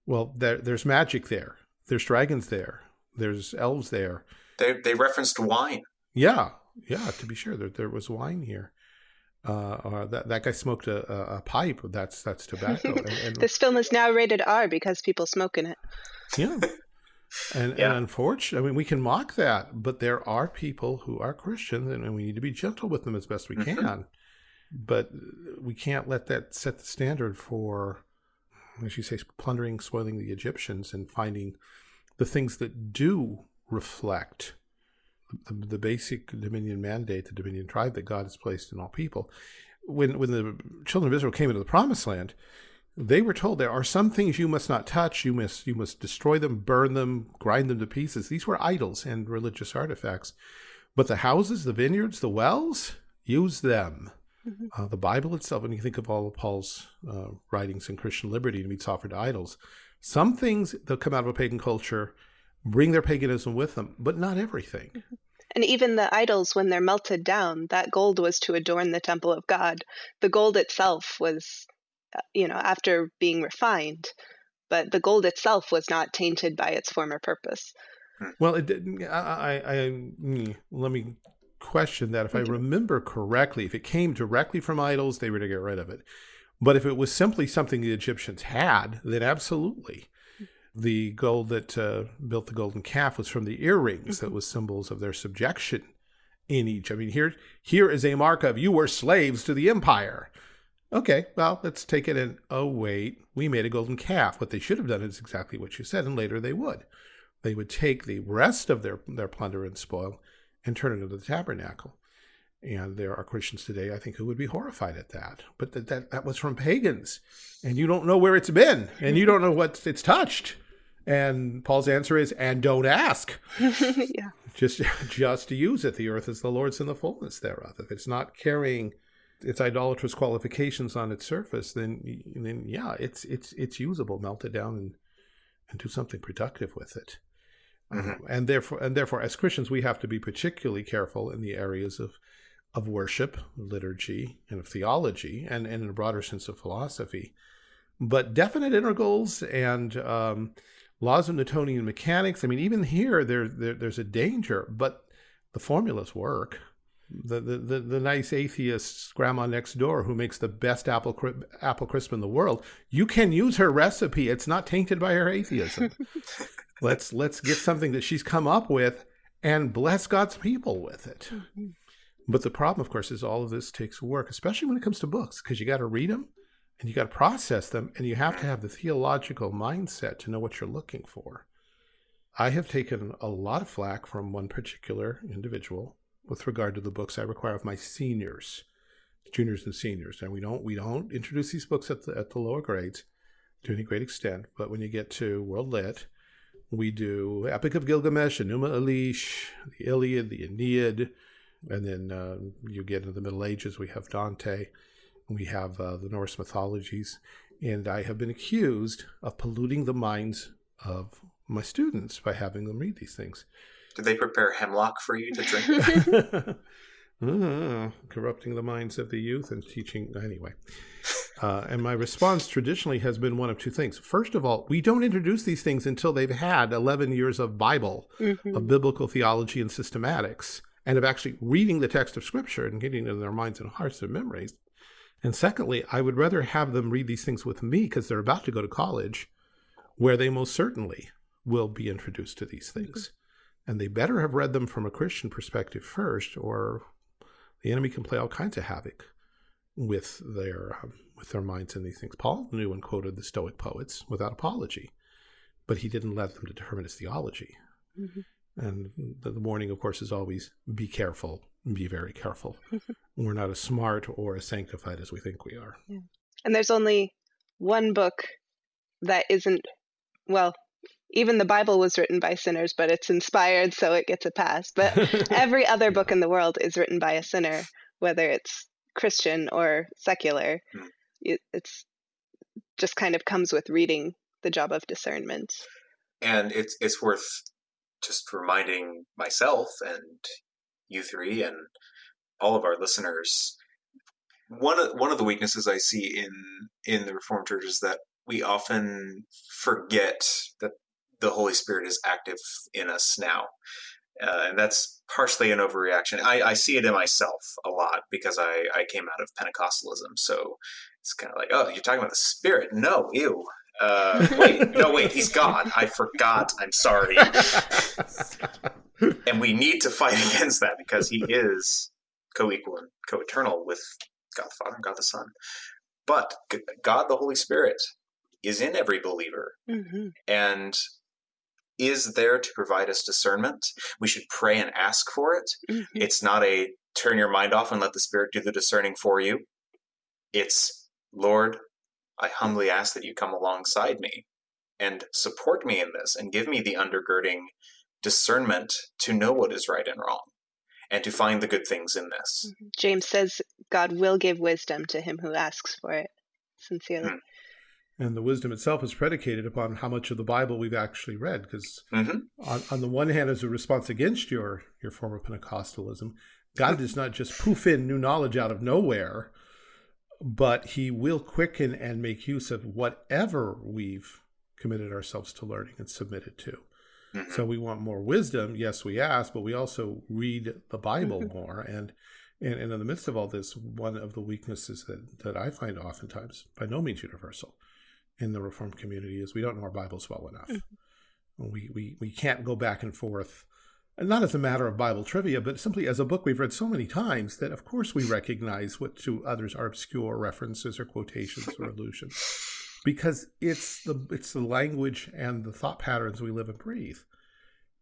Speaker 1: well, there, there's magic there. There's dragons there. There's elves there.
Speaker 3: They they referenced wine.
Speaker 1: Yeah, yeah, to be sure. There, there was wine here. Uh, or that, that guy smoked a, a, a pipe. That's that's tobacco. And, <laughs> and,
Speaker 2: this film is now rated R because people smoke in it.
Speaker 1: yeah. <laughs> And,
Speaker 3: Yeah.
Speaker 1: and unfortunately, I mean, we can mock that, but there are people who are Christians, and, and we need to be gentle with them as best we
Speaker 3: Mhm.
Speaker 1: can. But we can't let that set the standard for, as you say, plundering, spoiling the Egyptians, and finding the things that do reflect the, the basic dominion mandate, the dominion tribe that God has placed in all people. When when the children of Israel came into the promised land, they were told there are some things you must not touch. You must you must destroy them, burn them, grind them to pieces. These were idols and religious artifacts. But the houses, the vineyards, the wells, use them.
Speaker 2: Mhm.
Speaker 1: Uh, the Bible itself, when you think of all of Paul's uh, writings in Christian liberty and meets offered to idols, some things that come out of a pagan culture bring their paganism with them, but not everything.
Speaker 2: And even the idols, when they're melted down, that gold was to adorn the temple of God. The gold itself was, uh, you know, after being refined, but the gold itself was not tainted by its former purpose.
Speaker 1: Well, it didn't. I, I, I mm, let me question that. If I remember correctly, if it came directly from idols, they were to get rid of it. But if it was simply something the Egyptians had, then absolutely. The gold that uh, built the golden calf was from the earrings that was symbols of their subjection in each. I mean, here, here is a mark of you were slaves to the empire. Okay, well, let's take it and oh wait, we made a golden calf. What they should have done is exactly what you said, and later they would they would take the rest of their, their plunder and spoil and turn it into the tabernacle. And there are Christians today, I think, who would be horrified at that. But that, that, that was from pagans. And you don't know where it's been, and you don't know what it's touched. And Paul's answer is, and don't ask. <laughs>
Speaker 2: yeah.
Speaker 1: Just, just to use it. The earth is the Lord's and the fullness thereof. If it's not carrying its idolatrous qualifications on its surface, then, then yeah, it's, it's, it's usable. Melt it down and, and do something productive with it.
Speaker 3: Mhm.
Speaker 1: Uh, and therefore, and therefore, as Christians, we have to be particularly careful in the areas of of worship, liturgy, and of theology, and, and in a broader sense of philosophy. But definite integrals and um, laws of Newtonian mechanics. I mean, even here, there, there there's a danger, but the formulas work. The, the, the, the nice atheist grandma next door who makes the best apple cri- apple crisp in the world, you can use her recipe. It's not tainted by her atheism. <laughs> let's let's get something that she's come up with and bless God's people with it.
Speaker 2: Mhm.
Speaker 1: But the problem, of course, is all of this takes work, especially when it comes to books, because you got to read them and you got to process them, and you have to have the theological mindset to know what you're looking for. I have taken a lot of flack from one particular individual with regard to the books I require of my seniors, juniors and seniors. And we don't we don't introduce these books at the at the lower grades to any great extent. But when you get to World Lit, we do Epic of Gilgamesh, Enuma Elish, the Iliad, the Aeneid, and then uh, you get into the Middle Ages. We have Dante, we have uh, the Norse mythologies, and I have been accused of polluting the minds of my students by having them read these things.
Speaker 3: Did they prepare hemlock for you to drink?
Speaker 1: Ah, <laughs> <laughs> corrupting the minds of the youth and teaching anyway. Uh, and my response traditionally has been one of two things. First of all, we don't introduce these things until they've had 11 years of Bible,
Speaker 2: Mhm.
Speaker 1: of biblical theology and systematics, and of actually reading the text of Scripture and getting it in their minds and hearts and memories. And secondly, I would rather have them read these things with me because they're about to go to college, where they most certainly will be introduced to these things. And they better have read them from a Christian perspective first, or the enemy can play all kinds of havoc with their um, with their minds in these things. Paul knew and quoted the Stoic poets without apology, but he didn't let them determine his theology.
Speaker 2: Mhm.
Speaker 1: And the, the warning, of course, is always be careful, be very careful. We're not as smart or as sanctified as we think we are.
Speaker 2: And there's only one book that isn't, well, even the Bible was written by sinners, but it's inspired, so it gets a pass. But <laughs> every other book in the world is written by a sinner, whether it's Christian or secular.
Speaker 3: Hmm.
Speaker 2: It, it's just kind of comes with reading the job of discernment.
Speaker 3: and it's it's worth just reminding myself and you three and all of our listeners one of one of the weaknesses I see in in the Reformed Church is that we often forget that the Holy Spirit is active in us now, uh, and that's partially an overreaction. I, I see it in myself a lot because I I came out of Pentecostalism, so it's kind of like, oh, you're talking about the Spirit? No, ew. Uh, wait, no, wait, he's God. I forgot. I'm sorry. and we need to fight <laughs> against that because he is co-equal and co-eternal with God the Father and God the Son. But God the Holy Spirit is in every believer
Speaker 2: hmm
Speaker 3: and is there to provide us discernment. We should pray and ask for it.
Speaker 2: hmm
Speaker 3: It's not a turn your mind off and let the Spirit do the discerning for you. It's, Lord, I humbly ask that you come alongside me and support me in this and give me the undergirding discernment to know what is right and wrong and to find the good things in this.
Speaker 2: James says God will give wisdom to him who asks for it sincerely.
Speaker 3: Hmm.
Speaker 1: And the wisdom itself is predicated upon how much of the Bible we've actually read. Because
Speaker 3: hmm
Speaker 1: on, on the one hand, as a response against your your form of Pentecostalism, God does not just poof in new knowledge out of nowhere, but He will quicken and make use of whatever we've committed ourselves to learning and submitted to.
Speaker 3: hmm
Speaker 1: So we want more wisdom. Yes, we ask, but we also read the Bible more. And, and and in the midst of all this, one of the weaknesses that that I find oftentimes, by no means universal, in the Reformed community is we don't know our Bibles well enough. We we we can't go back and forth. And not as a matter of Bible trivia, but simply as a book we've read so many times that, of course, we recognize what to others are obscure references or quotations or <laughs> allusions, because it's the it's the language and the thought patterns we live and breathe.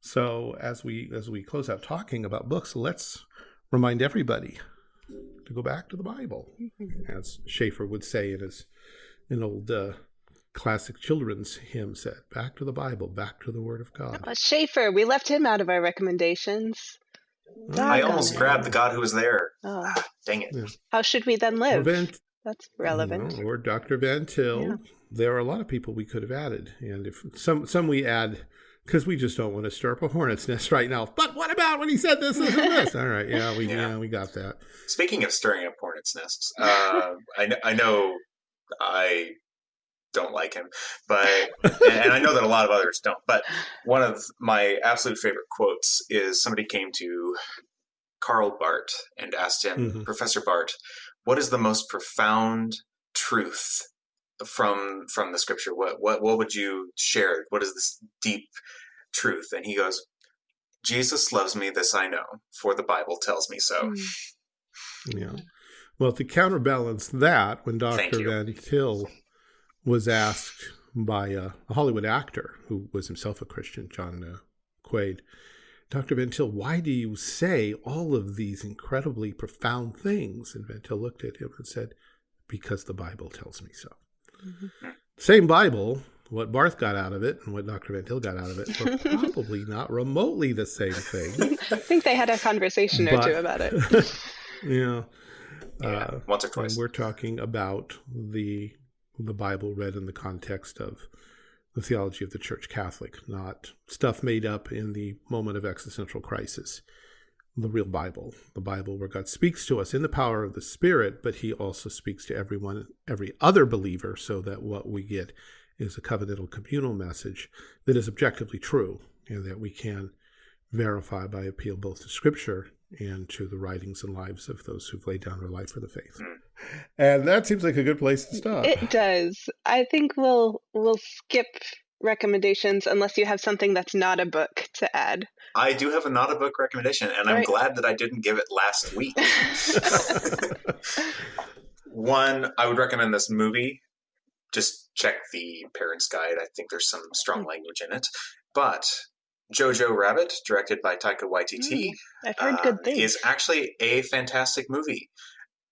Speaker 1: So as we as we close out talking about books, let's remind everybody to go back to the Bible, as Schaeffer would say in his an old uh, classic children's hymn said, "Back to the Bible, back to the Word of God."
Speaker 2: Oh, Schaeffer, we left him out of our recommendations.
Speaker 3: I almost
Speaker 2: it.
Speaker 3: grabbed the God who was there.
Speaker 2: Oh,
Speaker 3: Dang it.
Speaker 2: how should we then live?
Speaker 1: Van,
Speaker 2: That's relevant.
Speaker 1: you know, or Dr. Van Til.
Speaker 2: Yeah.
Speaker 1: There are a lot of people we could have added, and if some some we add because we just don't want to stir up a hornet's nest right now. But what about when he said this, this, and this? <laughs> All right, yeah, we
Speaker 3: Yeah.
Speaker 1: yeah, we got that.
Speaker 3: Speaking of stirring up hornets' nests, uh, I, I know I don't like him, but and I know that a lot of others don't. But one of my absolute favorite quotes is somebody came to Karl Barth and asked him,
Speaker 1: Mhm.
Speaker 3: Professor Barth, what is the most profound truth from from the scripture? What what what would you share? What is this deep truth? And he goes, Jesus loves me, this I know, for the Bible tells me so.
Speaker 2: Mm.
Speaker 1: Yeah. Well, to counterbalance that, when Dr. Van Til was asked by a, a Hollywood actor who was himself a Christian, John uh, Quaid, Dr. Van Til, why do you say all of these incredibly profound things? And Van Til looked at him and said, because the Bible tells me so.
Speaker 2: Mhm.
Speaker 1: Same Bible, what Barth got out of it and what Dr. Van Til got out of it were <laughs> probably not remotely the same thing.
Speaker 2: I think they had a conversation or two about it. <laughs>
Speaker 1: yeah.
Speaker 3: Yeah,
Speaker 1: Uh,
Speaker 3: once or
Speaker 1: and
Speaker 3: twice.
Speaker 1: we're talking about the the Bible read in the context of the theology of the Church Catholic, not stuff made up in the moment of existential crisis. The real Bible, the Bible where God speaks to us in the power of the Spirit, but He also speaks to everyone, every other believer, so that what we get is a covenantal communal message that is objectively true and that we can verify by appeal both to Scripture and to the writings and lives of those who've laid down their life for the faith.
Speaker 3: Mm.
Speaker 1: And that seems like a good place to stop.
Speaker 2: It does. I think we'll we'll skip recommendations unless you have something that's not a book to add.
Speaker 3: I do have a not a book recommendation, and I'm glad that I didn't give it last week. <laughs> <laughs> One, I would recommend this movie. Just check the parents' guide. I think there's some strong language in it. But Jojo Rabbit, directed by Taika Waititi,
Speaker 2: I've heard
Speaker 3: uh,
Speaker 2: good things.
Speaker 3: is actually a fantastic movie.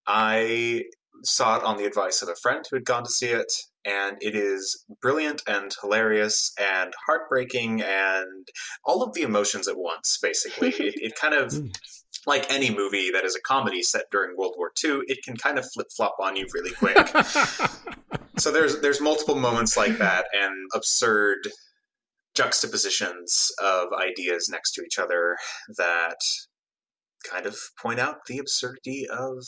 Speaker 3: I saw it on the advice of a friend who had gone to see it, and it is brilliant and hilarious and heartbreaking and all of the emotions at once, basically. it, it kind of, <laughs>
Speaker 1: Mm.
Speaker 3: like any movie that is a comedy set during World War II, it can kind of flip flop on you really <laughs> quick. so there's there's multiple moments like that and absurd juxtapositions of ideas next to each other that kind of point out the absurdity of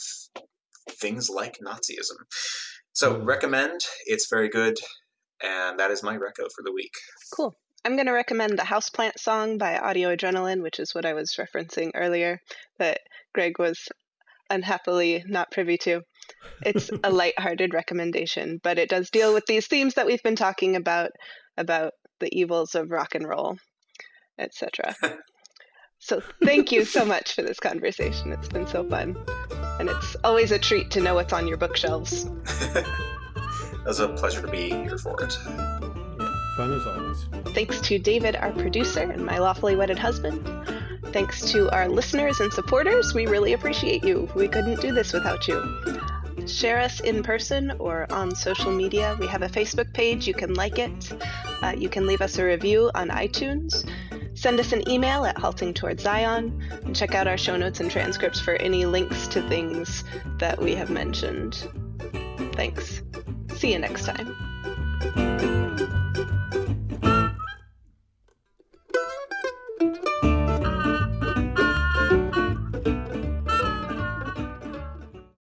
Speaker 3: things like Nazism. So
Speaker 1: Mm.
Speaker 3: recommend. It's very good, and that is my reco for the week.
Speaker 2: Cool. I'm going to recommend the Houseplant song by Audio Adrenaline, which is what I was referencing earlier, that Greg was unhappily not privy to. It's a <laughs> lighthearted recommendation, but it does deal with these themes that we've been talking about about the evils of rock and roll, etc. <laughs> so thank you so much for this conversation. It's been so fun. And it's always a treat to know what's on your bookshelves. <laughs>
Speaker 3: it was a pleasure to be here for it.
Speaker 1: Yeah, fun as always.
Speaker 2: Thanks to David, our producer, and my lawfully wedded husband. Thanks to our listeners and supporters. We really appreciate you. We couldn't do this without you. Share us in person or on social media. We have a Facebook page. You can like it. Uh, you can leave us a review on iTunes. Send us an email at halting towards Zion and check out our show notes and transcripts for any links to things that we have mentioned. Thanks. See you next time.